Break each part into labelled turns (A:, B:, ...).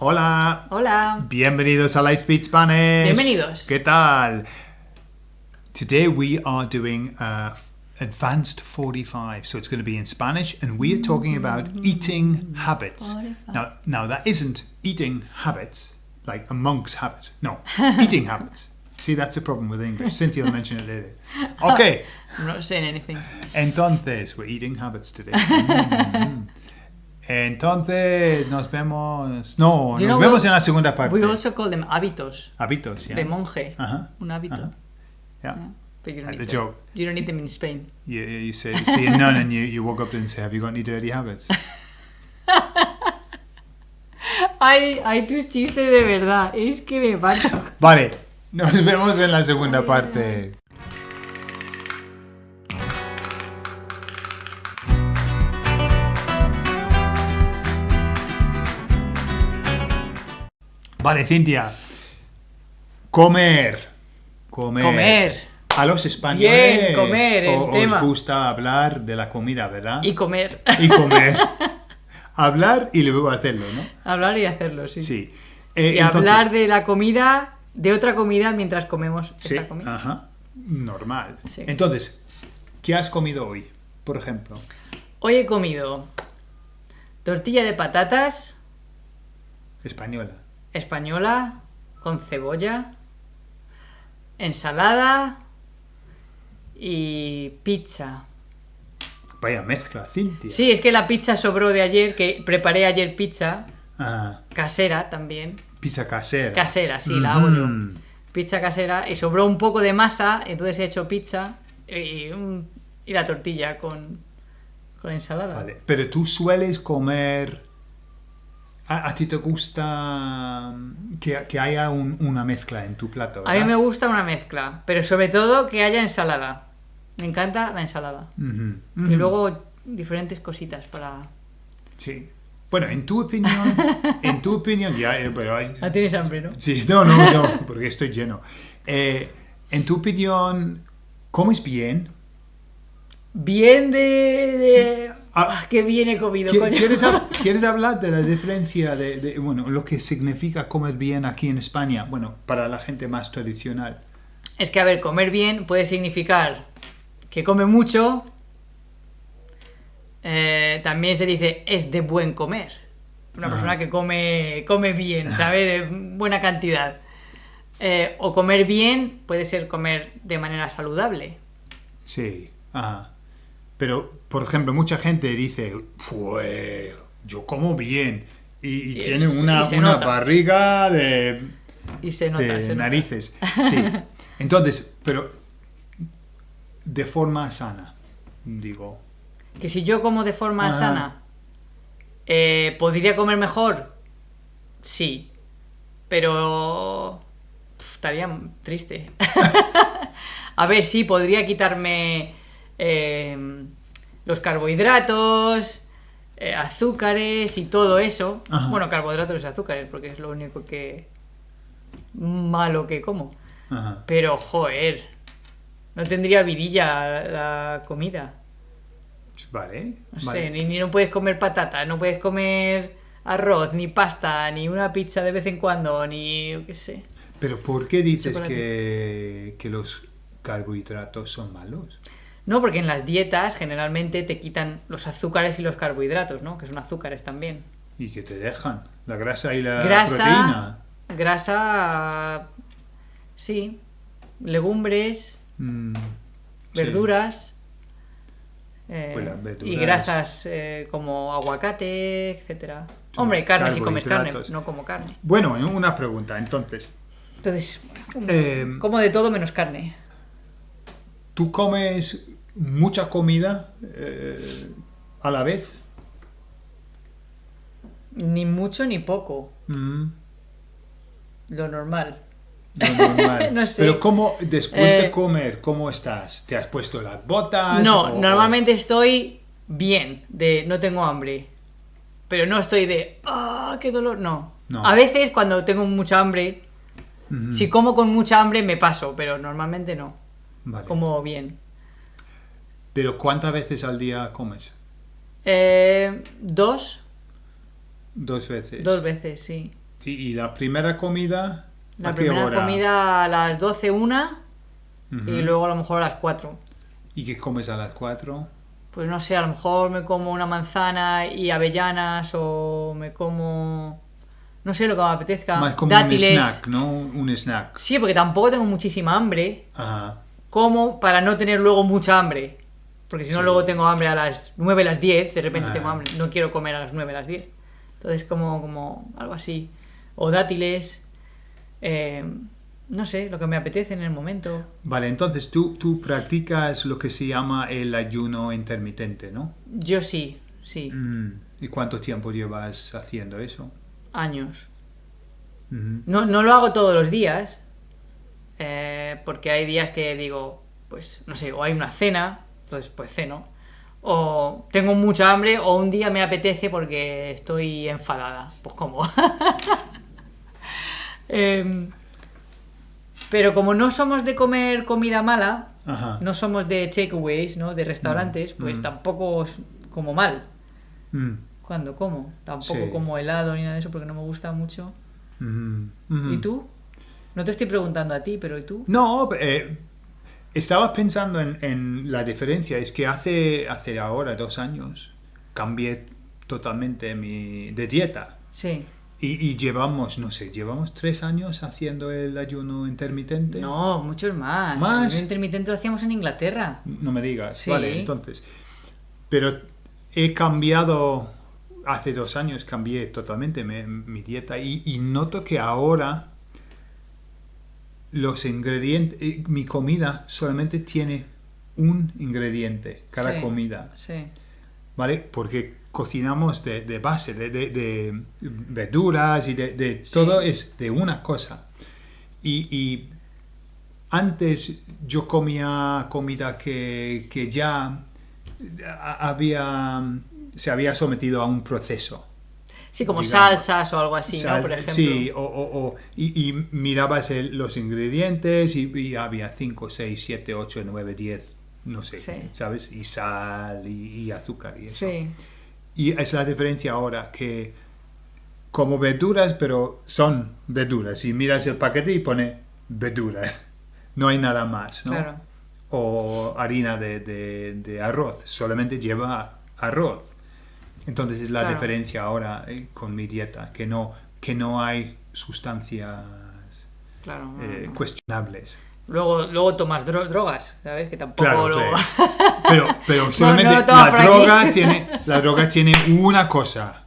A: Hola.
B: Hola.
A: Bienvenidos a Lightspeed Spanish.
B: Bienvenidos.
A: ¿Qué tal? Today we are doing uh, Advanced 45, so it's going to be in Spanish, and we are talking about eating habits.
B: 45.
A: Now, now that isn't eating habits like a monk's habit. No, eating habits. See, that's the problem with English. Cynthia will mention it later. Okay,
B: I'm not saying anything.
A: entonces we're eating habits today. Mm. Entonces nos vemos. No, nos vemos
B: we-
A: en la segunda parte.
B: We also call them hábitos.
A: Hábitos, yeah.
B: De monje.
A: Ajá.
B: Un hábito.
A: Ajá. Yeah.
B: But you don't, need
A: the
B: them.
A: joke.
B: you don't need them in Spain.
A: You, you say, you see a nun and you, you walk up and say, Have you got any dirty habits?
B: Ay, ay, tus chistes de verdad. Es que me parto.
A: Vale, nos vemos en la segunda parte. Vale, Cintia. Comer. Comer.
B: Comer.
A: A los españoles
B: Bien, comer, el
A: o-
B: tema.
A: os gusta hablar de la comida, ¿verdad?
B: Y comer.
A: Y comer. hablar y luego hacerlo, ¿no?
B: Hablar y hacerlo, sí.
A: Sí. Eh,
B: Y
A: entonces-
B: hablar de la comida, de otra comida mientras comemos
A: Sí,
B: esta comida.
A: ajá. Normal.
B: Sí.
A: Entonces, ¿qué has comido hoy, por ejemplo?
B: Hoy he comido tortilla de patatas
A: Española.
B: Española con cebolla, ensalada y pizza.
A: Vaya mezcla, Cintia.
B: Sí, es que la pizza sobró de ayer, que preparé ayer pizza
A: Ah,
B: casera también.
A: pizza casera.
B: Casera, sí, la hago yo. Pizza casera y sobró un poco de masa, entonces he hecho pizza y, y la tortilla con, con ensalada.
A: Vale. Pero tú sueles comer... ¿A, a ti te gusta que, que haya un- una mezcla en tu plato?
B: A mí me gusta una mezcla, pero sobre todo que haya ensalada. Me encanta la ensalada. Y luego diferentes cositas para...
A: Sí. Bueno, en tu opinión... en tu opinión... Ya, eh, pero hay,
B: Ah, tienes hambre, ¿no?
A: Sí, no, no, no, porque estoy lleno. Eh, en tu opinión, ¿comes bien?
B: Bien de... de...
A: Ah.
B: Ah, qué bien he comido,
A: ¿Qui-
B: coño.
A: ¿Quieres, quieres hablar de la diferencia de, de, bueno, lo que significa comer bien aquí en España? Bueno, para la gente más tradicional.
B: Es que, a ver, comer bien puede significar que come mucho. Eh, también se dice es de buen comer. Una
A: Ajá.
B: persona que come, come bien, ¿sabe? De buena cantidad. Eh, o comer bien puede ser comer de manera saludable.
A: Sí, ajá. Pero, por ejemplo, mucha gente dice, pues yo como bien. Y, y tiene una, una barriga de,
B: Y se nota.
A: de
B: se nota.
A: narices. Sí. Entonces, pero de forma sana, digo.
B: Que si yo como de forma sana, eh, ¿podría comer mejor? Sí. Pero... estaría triste. A ver, sí, podría quitarme eh, los carbohidratos, eh, azúcares y todo eso.
A: Ajá.
B: Bueno, carbohidratos y azúcares, porque es lo único que... malo que como.
A: Ajá.
B: Pero, joder, no tendría vidilla la comida.
A: Vale.
B: No
A: vale.
B: sé, ni, ni no puedes comer patata, no puedes comer arroz, ni pasta, ni una pizza de vez en cuando, ni yo qué sé.
A: Pero ¿por qué dices que, que los carbohidratos son malos?
B: No, porque en las dietas generalmente te quitan los azúcares y los carbohidratos, ¿no? Que son azúcares también.
A: ¿Y que te dejan? La grasa y la
B: grasa,
A: proteína.
B: grasa, sí, legumbres,
A: Mm, sí.
B: eh,
A: Pues las verduras.
B: Y grasas eh, como aguacate, etcétera. Hombre, carne si comes carne, no como carne.
A: Bueno, una pregunta, entonces.
B: Entonces,
A: Eh,
B: como de todo menos carne.
A: ¿Tú comes mucha comida eh, a la vez?
B: Ni mucho ni poco.
A: Mm,
B: Lo normal.
A: lo normal.
B: No sé.
A: Pero ¿cómo, después de
B: Eh,
A: comer, cómo estás? ¿Te has puesto las botas?
B: No,
A: o-
B: normalmente estoy bien, de no tengo hambre. Pero no estoy de, ah, qué dolor. No.
A: No.
B: A veces cuando tengo mucha hambre, si como con mucha hambre me paso, pero normalmente no.
A: vale.
B: Como bien.
A: Pero ¿cuántas veces al día comes?
B: Eh, dos,
A: Dos veces.
B: dos veces, sí.
A: ¿Y, y la primera comida?
B: La
A: ¿a qué
B: primera
A: hora?
B: comida a las 12, una y luego a lo mejor a las 4.
A: ¿Y qué comes a las 4?
B: Pues no sé, a lo mejor me como una manzana y avellanas o me como... No sé lo que me apetezca.
A: Más como
B: dátiles.
A: un snack, ¿no? Un snack.
B: Sí, porque tampoco tengo muchísima hambre.
A: Ajá.
B: Como para no tener luego mucha hambre. Porque si no,
A: Sí.
B: luego tengo hambre a las 9, las 10. De repente
A: Ah.
B: tengo hambre. No quiero comer a las 9, las 10. Entonces, como, como algo así. O dátiles. eh, no sé, lo que me apetece en el momento.
A: Vale, entonces tú, tú practicas lo que se llama el ayuno intermitente, ¿no?
B: Yo sí, sí.
A: Mm. ¿Y cuánto tiempo llevas haciendo eso?
B: Años. No, no lo hago todos los días. eh, porque hay días que digo, pues, no sé, o hay una cena, pues, pues ceno. O tengo mucha hambre, o un día me apetece porque estoy enfadada. Pues como. Em, pero como no somos de comer comida mala,
A: Ajá.
B: no somos de takeaways, ¿no? De restaurantes, pues tampoco es como mal
A: Mm.
B: cuando como. Tampoco
A: Sí.
B: como helado ni nada de eso porque no me gusta mucho.
A: Ujú. Ujú.
B: ¿Y tú? No te estoy preguntando a ti, pero ¿y tú?
A: No, eh, estaba pensando en, en la diferencia. Es que hace, hace ahora dos años cambié totalmente mi, de dieta.
B: Sí.
A: Y, y llevamos, no sé, llevamos tres años haciendo el ayuno intermitente.
B: No, muchos más.
A: ¿Más?
B: El ayuno intermitente lo hacíamos en Inglaterra.
A: No me digas.
B: Sí.
A: Vale, entonces. Pero he cambiado, hace dos años cambié totalmente mi, mi dieta y, y noto que ahora los ingredientes, eh, mi comida solamente tiene un ingrediente, cada
B: Sí.
A: comida,
B: Sí.
A: ¿vale? Porque cocinamos de, de base, de, de- de verduras y de, todo es de una cosa. Y, y antes yo comía comida que, que ya a- había, se había sometido a un proceso.
B: Sí, como
A: Digamos.
B: salsas o algo así,
A: Sal-
B: ¿no? Por ejemplo.
A: Sí, o, o- o- y, y mirabas el- los ingredientes y, y había 5, 6, 7, 8, 9, 10, no sé,
B: Sí.
A: ¿sabes? Y sal y, y azúcar y eso.
B: Sí.
A: Y es la diferencia ahora que como verduras, pero son verduras. Y miras el paquete y pone verduras. No hay nada más, ¿no?
B: Claro.
A: O harina de, de- de arroz, solamente lleva arroz. Entonces es la
B: Claro.
A: diferencia ahora eh, con mi dieta, que no, que no hay sustancias
B: Claro.
A: eh,
B: no.
A: cuestionables.
B: Luego, luego tomas dro- drogas, ¿sabes? Que tampoco
A: Claro, pero, pero solamente
B: no
A: la
B: aquí.
A: droga tiene la droga tiene una cosa.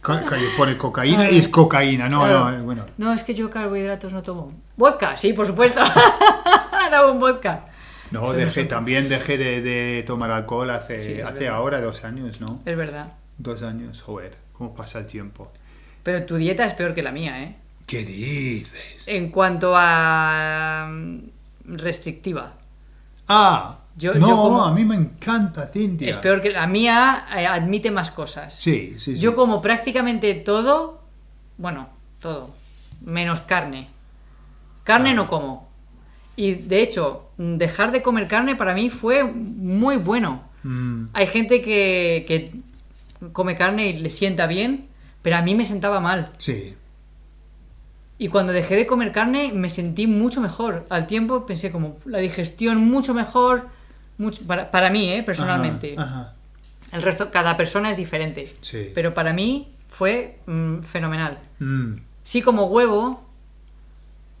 A: Co- pone cocaína y es cocaína. No, no, bueno.
B: No, es que yo carbohidratos no tomo. ¿Vodka? Sí, por supuesto. Tomo un vodka.
A: No, dejé, también dejé de, de tomar alcohol hace,
B: Sí,
A: hace
B: verdad.
A: ahora dos años, ¿no?
B: Es verdad.
A: Dos años, joder, cómo pasa el tiempo.
B: Pero tu dieta es peor que la mía, ¿eh?
A: ¿Qué dices?
B: En cuanto a mm, restrictiva.
A: Ah,
B: Yo-
A: no,
B: yo como-
A: a mí me encanta Cintia.
B: Es peor que la mía, eh, admite más cosas.
A: Sí, sí, sí.
B: Yo como prácticamente todo, bueno, todo, menos carne. Carne
A: Ah.
B: no como. Y de hecho, dejar de comer carne para mí fue muy bueno.
A: Mm,
B: Hay gente que, que come carne y le sienta bien, pero a mí me sentaba mal.
A: sí.
B: Y cuando dejé de comer carne me sentí mucho mejor. Al tiempo pensé como la digestión mucho mejor, mucho, para, para mí, ¿eh? personalmente.
A: Ajá, ajá.
B: El resto, cada persona es diferente.
A: Sí.
B: Pero para mí fue mm, fenomenal.
A: Mm,
B: Sí como huevo,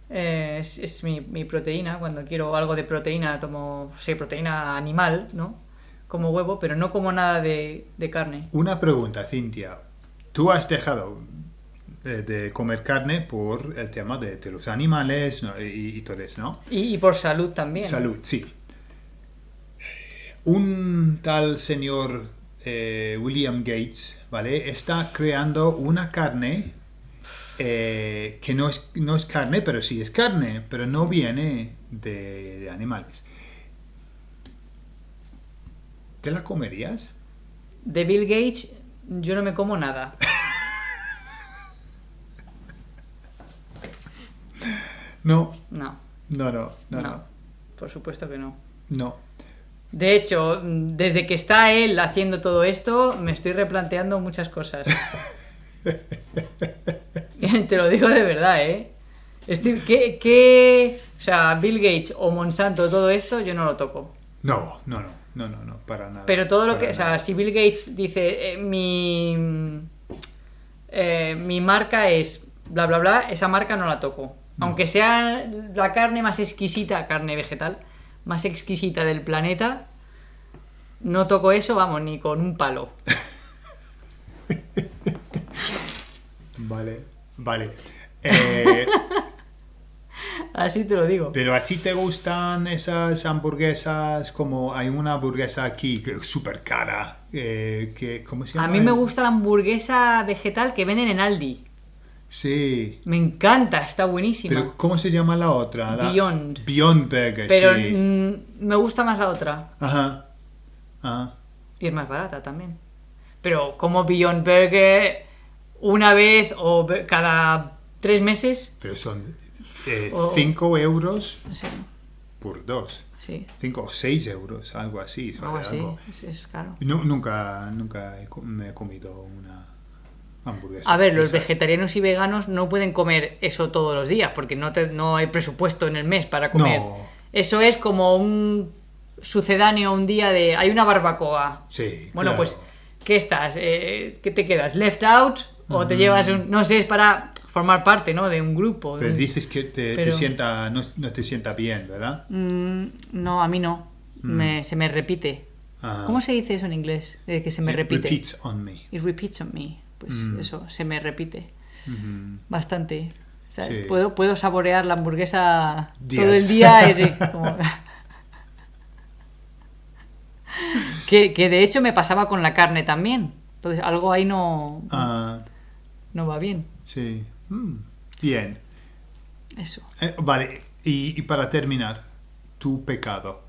B: eh, es, es mi, mi proteína. Cuando quiero algo de proteína, tomo, sí, proteína animal, ¿no? Como huevo, pero no como nada de, de carne.
A: Una pregunta, Cintia. Tú has dejado eh, de comer carne por el tema de, de los animales ¿no? y, y todo eso, ¿no?
B: Y, y por salud también.
A: Salud, sí. Un tal señor eh, William Gates, ¿vale? Está creando una carne eh, que no es, no es carne, pero sí es carne, pero no viene de, de animales. ¿Te la comerías?
B: De Bill Gates, yo no me como nada.
A: No,
B: No,
A: no, no, no,
B: no, por supuesto que no.
A: no.
B: De hecho, desde que está él haciendo todo esto, me estoy replanteando muchas cosas. Te lo digo de verdad, ¿eh? Estoy, ¿qué, qué- o sea, Bill Gates o Monsanto, todo esto, yo no lo toco.
A: No, no, no, no, no, no, para nada.
B: Pero todo lo que, o sea, si Bill Gates dice, eh, mi, eh, mi marca es bla, bla, bla, esa marca no la toco. Aunque sea la carne más exquisita, carne vegetal, más exquisita del planeta, no toco eso, vamos, ni con un palo.
A: Vale, vale. Eh,
B: Así te lo digo.
A: pero a ti te gustan esas hamburguesas como hay una hamburguesa aquí que es súper cara, eh, que, ¿cómo se
B: A
A: llama?
B: mí me gusta la hamburguesa vegetal que venden en Aldi.
A: Sí.
B: Me encanta, está buenísima.
A: Pero ¿cómo se llama la otra? La-
B: Beyond.
A: Beyond Burger,
B: Pero
A: sí.
B: mm, me gusta más la otra.
A: Ajá. Ajá.
B: Y es más barata también. Pero como Beyond Burger una vez o cada tres meses.
A: Pero son 5
B: O-
A: euros
B: Sí,
A: por dos.
B: sí.
A: 5 o 6 euros, algo así. sobre
B: Algo así.
A: algo.
B: Es, caro.
A: Nu- nunca nunca he me he comido una hamburguesa.
B: A ver, los
A: esas.
B: vegetarianos y veganos no pueden comer eso todos los días porque no, te- no hay presupuesto en el mes para comer.
A: No.
B: Eso es como un sucedáneo un día de... Hay una barbacoa.
A: Sí,
B: Bueno,
A: claro.
B: pues, ¿qué estás? Eh, ¿Qué te quedas? ¿Left out? ¿O te llevas un.? No sé, es para formar parte, ¿no? De un grupo.
A: Pero
B: un-
A: dices que te, te
B: Pero-
A: sienta, no, no te sienta bien, ¿verdad?
B: Mm, no, a mí no. Me- se me repite.
A: Ajá.
B: ¿Cómo se dice eso en inglés? De que se me
A: It
B: repite.
A: Repeats on me.
B: It repeats on me. Pues eso, se me repite.
A: Ujú.
B: Bastante. O sea,
A: Sí.
B: puedo, puedo saborear la hamburguesa
A: Días.
B: todo el día. y como- que, que de hecho me pasaba con la carne también. Entonces algo ahí no,
A: Ah,
B: no va bien.
A: sí. Mm, Bien.
B: Eso.
A: Eh, vale, y, y para terminar, tu pecado.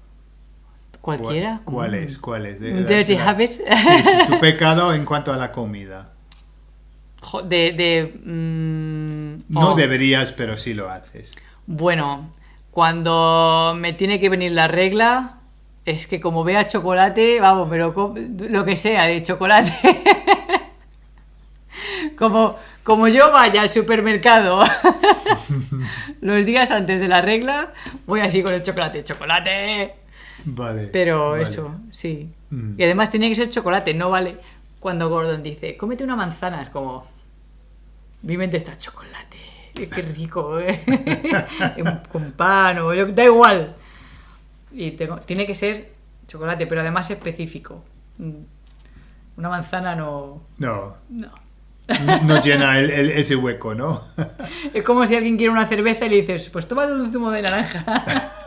A: ¿Cuál,
B: Cualquiera.
A: cuál
B: Mm.
A: es? ¿Cuál es? De-
B: Un
A: de-
B: dirty
A: de-
B: habit.
A: Sí, sí, tu pecado en cuanto a la comida.
B: De. de, mm,
A: No
B: oh,
A: deberías, pero sí lo haces.
B: Bueno, cuando me tiene que venir la regla, es que como vea chocolate, vamos, pero lo que sea de chocolate. como, como yo vaya al supermercado los días antes de la regla, voy así con el chocolate, chocolate.
A: Vale.
B: Pero
A: vale.
B: eso, sí.
A: Mm.
B: Y además tiene que ser chocolate, no vale. Cuando Gordon dice, cómete una manzana, es como. Mi mente está chocolate. Qué rico, ¿eh? Con pan o yo, da igual. Y tengo, tiene que ser chocolate, pero además específico. Mm. Una manzana no.
A: No,
B: No.
A: no llena el- el- ese hueco, ¿no?
B: Es como si alguien quiere una cerveza y le dices, pues tómate un zumo de naranja.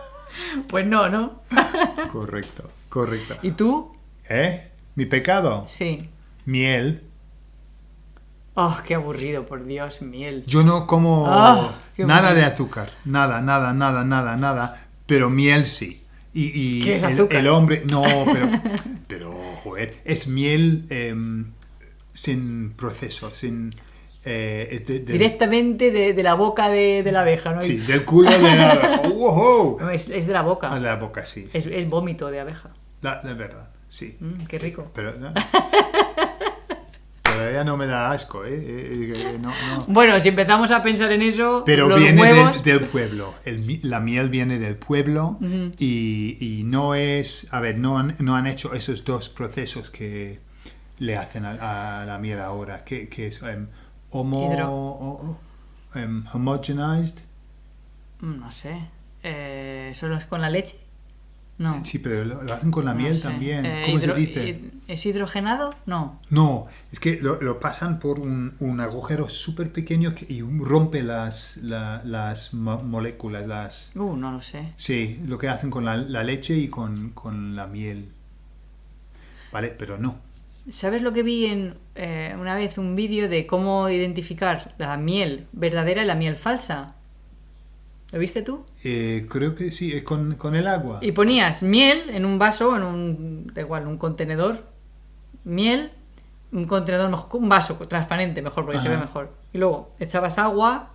B: pues no, ¿no?
A: correcto, correcto.
B: ¿Y tú?
A: ¿Eh? ¿Mi pecado?
B: Sí.
A: Miel.
B: Oh, qué aburrido, por Dios, miel.
A: Yo no como
B: qué
A: nada de azúcar, nada, nada, nada, nada, nada, pero miel sí. Y, y
B: ¿Qué es
A: el,
B: azúcar?
A: el hombre, no, pero, pero, joder, es miel em, sin proceso, sin... eh, es de- del-
B: Directamente de, de la boca de, de la abeja, ¿no?
A: Sí, del culo de la... ¡Wow!
B: No, es, es de la boca.
A: A la boca, sí. sí.
B: Es, es vómito de abeja.
A: La, la verdad, sí.
B: Mm, qué rico.
A: Pero... ¿no? Todavía no me da asco, ¿eh? Eh, eh, no, no.
B: Bueno, si empezamos a pensar en eso,
A: Pero
B: los
A: viene del-
B: huevos...
A: del, pueblo. El la miel viene del pueblo y, y no es. A ver, no han, no han hecho esos dos procesos que le hacen a, a la miel ahora. Que, que es em, homo, em, homogenized.
B: Mm, No sé. Eh, ¿Solo es con la leche? No.
A: Sí, pero lo, lo hacen con la
B: no
A: miel
B: sé.
A: también.
B: Eh,
A: ¿Cómo se dice?
B: hid- ¿Es hidrogenado? No.
A: No, es que lo, lo pasan por un, un agujero súper pequeño que, y rompe las, la- las mo- moléculas, las...
B: Uh, no lo sé.
A: Sí, lo que hacen con la, la leche y con, con la miel. Vale, pero no.
B: ¿Sabes lo que vi en eh, una vez un vídeo de cómo identificar la miel verdadera y la miel falsa? ¿Lo viste tú?
A: Eh, creo que sí, es con, con el agua.
B: Y ponías miel en un vaso, en un, da igual, un contenedor, miel, un contenedor, mejor, un vaso transparente, mejor, porque se ve mejor. Y luego echabas agua,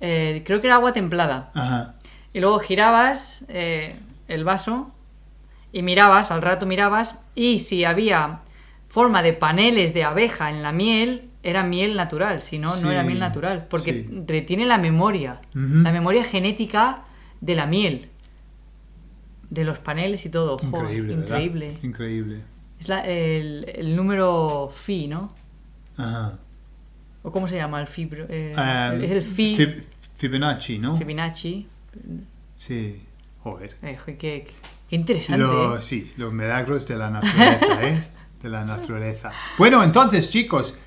B: eh, creo que era agua templada.
A: Ajá.
B: Y luego girabas eh, el vaso y mirabas, al rato mirabas, y si había forma de paneles de abeja en la miel, era miel natural, si no, no era miel natural, porque
A: sí.
B: retiene la memoria, la memoria genética de la miel, de los paneles y todo.
A: Increíble, ¿verdad?
B: increíble.
A: Increíble.
B: Es la- el, el número phi, ¿no?
A: Ajá.
B: ¿O cómo se llama el fibro? eh,
A: Um,
B: es el phi,
A: Fib- Fibonacci, ¿no?
B: Fibonacci.
A: Sí. Joder.
B: Eh, qué, qué interesante.
A: Lo-
B: ¿eh?
A: sí, los milagros de la naturaleza, ¿eh? De la naturaleza. Bueno, entonces, chicos,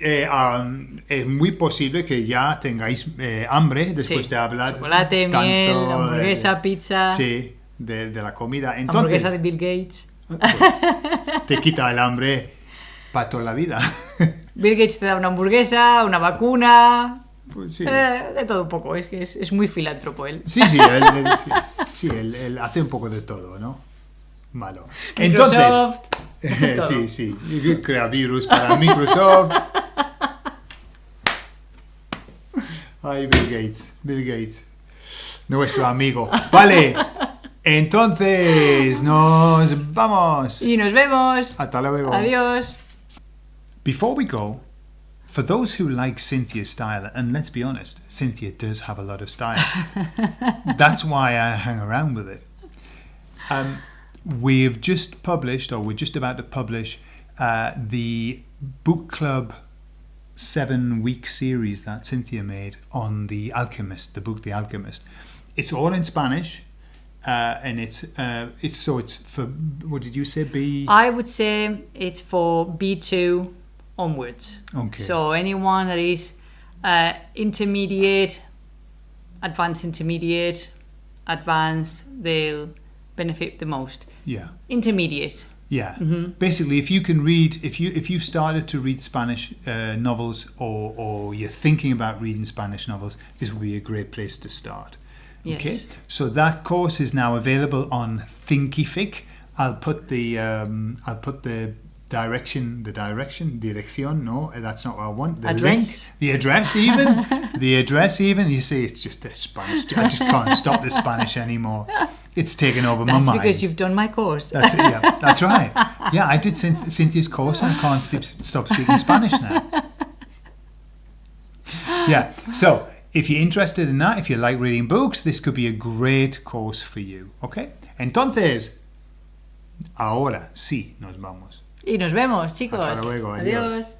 A: eh, um, es muy posible que ya tengáis eh, hambre después
B: Sí.
A: de hablar.
B: Chocolate,
A: tanto
B: miel,
A: de-
B: hamburguesa, pizza,
A: Sí, de, de la comida. Entonces,
B: hamburguesa de Bill Gates.
A: te quita el hambre para toda la vida.
B: Bill Gates te da una hamburguesa, una vacuna,
A: Pues sí.
B: eh, de todo un poco. Es que es, es muy filántropo él.
A: Sí, sí, él, él- sí, él- él hace un poco de todo, ¿no? Malo. Entonces,
B: Microsoft.
A: Sí, sí, crea virus para Microsoft. Ay, Bill Gates, Bill Gates, nuestro amigo. Vale, entonces nos vamos.
B: Y nos vemos.
A: Hasta luego.
B: Adiós.
A: Before we go, for those who like Cynthia's style, and let's be honest, Cynthia does have a lot of style. That's why I hang around with it. Um, we've just published, or we're just about to publish, uh, the book club seven week series that Cynthia made on The Alchemist, the book The Alchemist. It's all in Spanish. Uh, and it's uh, it's so it's for what did you say B
B: I would say it's for B2 onwards.
A: Okay.
B: So anyone that is uh, intermediate, advanced intermediate, advanced, they'll benefit the most.
A: yeah
B: Intermediate.
A: Yeah. Basically, if you can read, if you if you've started to read Spanish uh, novels, or or you're thinking about reading Spanish novels, this will be a great place to start. Okay.
B: Yes.
A: So that course is now available on Thinkific. I'll put the um, I'll put the direction the direction direction no that's not what I want the
B: Address.
A: link the address even the address even you see it's just the Spanish I just can't stop the Spanish anymore it's taken over
B: That's
A: my mind
B: because you've done my course.
A: that's yeah, that's right. Yeah, I did Cynthia's course and I can't stop speaking Spanish now. Yeah, so if you're interested in that, if you like reading books, this could be a great course for you. Okay? Entonces, ahora sí nos vamos.
B: Y nos vemos, chicos.
A: Hasta luego, adiós.
B: adiós.